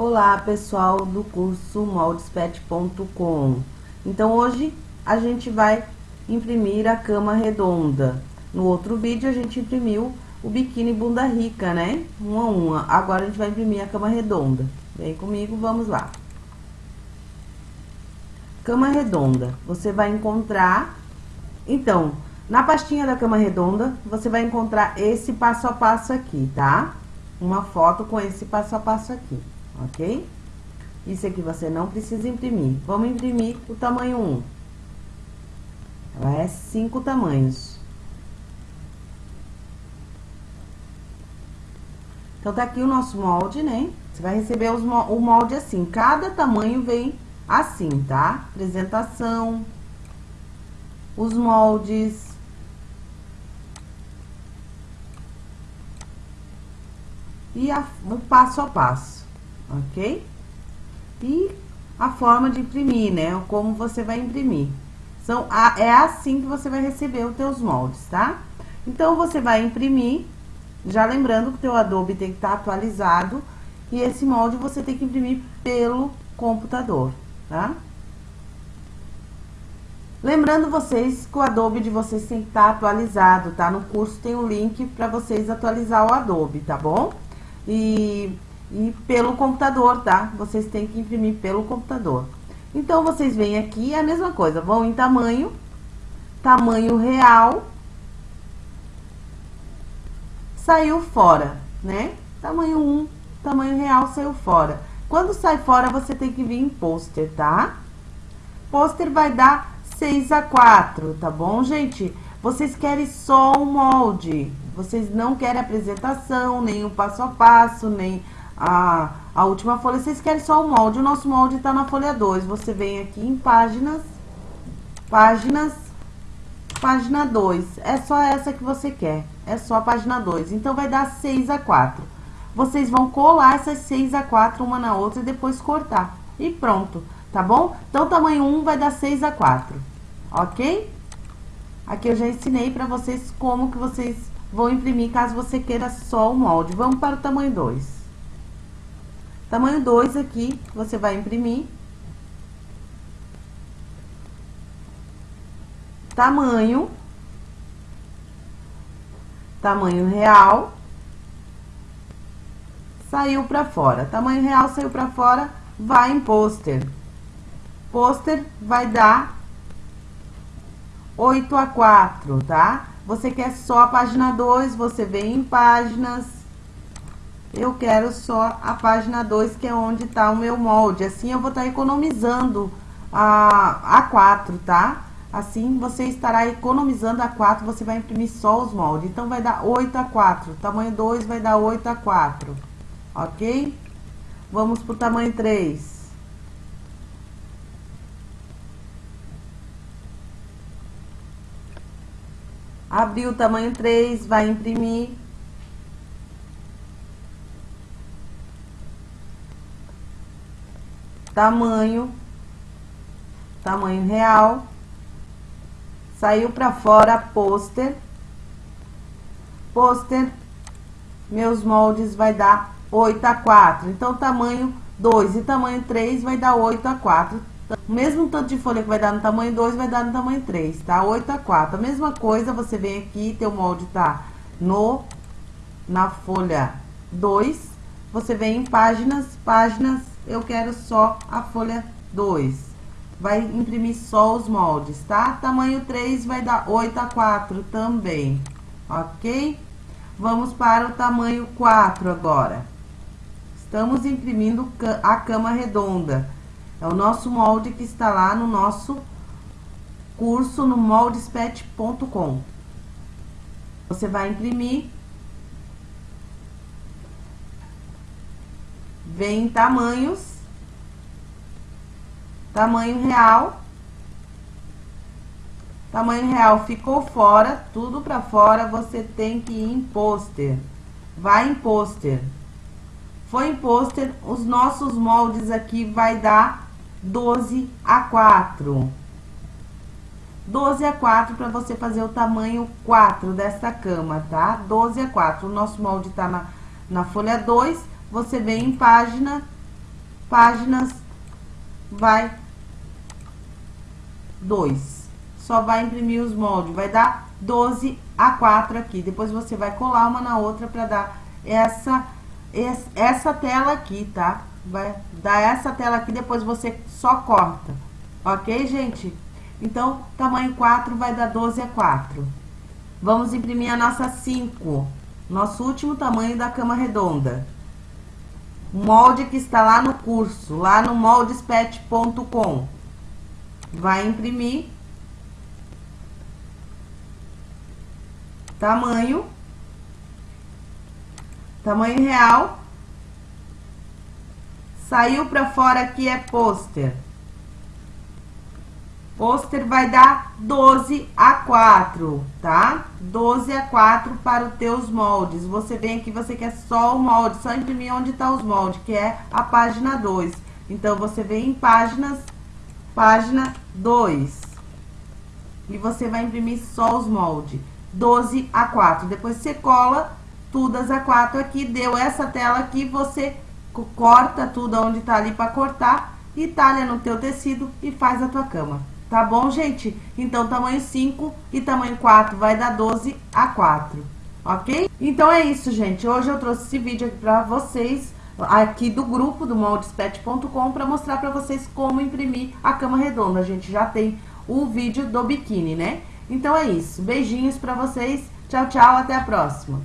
Olá pessoal do curso moldespet.com Então hoje a gente vai imprimir a cama redonda. No outro vídeo a gente imprimiu o biquíni bunda rica, né? Uma a uma. Agora a gente vai imprimir a cama redonda. Vem comigo, vamos lá. Cama redonda. Você vai encontrar Então, na pastinha da cama redonda Você vai encontrar esse passo a passo aqui, tá? Uma foto com esse passo a passo aqui ok? Isso aqui você não precisa imprimir. Vamos imprimir o tamanho 1. Ela é cinco tamanhos. Então, tá aqui o nosso molde, né? Você vai receber os, o molde assim. Cada tamanho vem assim, tá? Apresentação, os moldes. E a, o passo a passo ok? E a forma de imprimir, né? Como você vai imprimir. São, é assim que você vai receber os teus moldes, tá? Então, você vai imprimir, já lembrando que o teu Adobe tem que estar tá atualizado, e esse molde você tem que imprimir pelo computador, tá? Lembrando vocês que o Adobe de vocês tem que estar tá atualizado, tá? No curso tem o um link para vocês atualizar o Adobe, tá bom? E e pelo computador, tá? Vocês têm que imprimir pelo computador. Então, vocês vêm aqui, é a mesma coisa, vão em tamanho, tamanho real, saiu fora, né? Tamanho 1, tamanho real saiu fora. Quando sai fora, você tem que vir em pôster, tá? Pôster vai dar 6 a 4, tá bom, gente? Vocês querem só o molde, vocês não querem apresentação, nem o passo a passo, nem a, a última folha, vocês querem só o molde. O nosso molde está na folha 2. Você vem aqui em páginas, páginas, página 2. É só essa que você quer. É só a página 2. Então, vai dar 6 a 4. Vocês vão colar essas 6 a 4 uma na outra e depois cortar. E pronto, tá bom? Então, tamanho 1 vai dar 6 a 4, ok? Aqui eu já ensinei pra vocês como que vocês vão imprimir caso você queira só o molde. Vamos para o tamanho 2. Tamanho 2 aqui, você vai imprimir. Tamanho. Tamanho real. Saiu pra fora. Tamanho real saiu pra fora, vai em pôster. Pôster vai dar 8 a 4, tá? Você quer só a página 2, você vem em páginas eu quero só a página 2, que é onde tá o meu molde. Assim, eu vou estar tá economizando a, a 4, tá? Assim, você estará economizando a 4, você vai imprimir só os moldes. Então, vai dar 8 a 4. Tamanho 2 vai dar 8 a 4, ok? Vamos pro tamanho 3. Abriu o tamanho 3, vai imprimir tamanho, tamanho real, saiu para fora pôster, pôster, meus moldes vai dar 8 a 4, então tamanho 2 e tamanho 3 vai dar 8 a 4, o mesmo tanto de folha que vai dar no tamanho 2 vai dar no tamanho 3, tá? 8 a 4, a mesma coisa, você vem aqui, teu molde tá no, na folha 2, você vem em páginas, páginas, eu quero só a folha 2. Vai imprimir só os moldes, tá? Tamanho 3 vai dar 8 a 4 também, ok? Vamos para o tamanho 4 agora. Estamos imprimindo a cama redonda. É o nosso molde que está lá no nosso curso no moldespet.com. Você vai imprimir vem em tamanhos, tamanho real, tamanho real ficou fora, tudo para fora, você tem que ir em pôster, vai em pôster, foi em pôster, os nossos moldes aqui vai dar 12 a 4, 12 a 4 para você fazer o tamanho 4 dessa cama, tá? 12 a 4, o nosso molde tá na, na folha 2, você vem em página páginas vai 2. Só vai imprimir os moldes, vai dar 12 a 4 aqui. Depois você vai colar uma na outra para dar essa, essa tela aqui, tá? Vai dar essa tela aqui, depois você só corta. Ok, gente? Então, tamanho 4 vai dar 12 a 4. Vamos imprimir a nossa 5. Nosso último tamanho da cama redonda. Molde que está lá no curso, lá no moldespet.com. Vai imprimir. Tamanho. Tamanho real. Saiu para fora aqui é pôster. Pôster vai dar 12 a 4, tá? 12 a 4 para os teus moldes. Você vem aqui, você quer só o molde, só imprimir onde tá os moldes, que é a página 2. Então, você vem em páginas, página 2. E você vai imprimir só os moldes. 12 a 4. Depois você cola tudo a 4 aqui, deu essa tela aqui, você corta tudo onde tá ali para cortar e talha no teu tecido e faz a tua cama. Tá bom, gente? Então, tamanho 5 e tamanho 4 vai dar 12 a 4, ok? Então, é isso, gente. Hoje eu trouxe esse vídeo aqui pra vocês, aqui do grupo do moldespet.com, pra mostrar pra vocês como imprimir a cama redonda. A gente já tem o vídeo do biquíni, né? Então, é isso. Beijinhos pra vocês. Tchau, tchau. Até a próxima.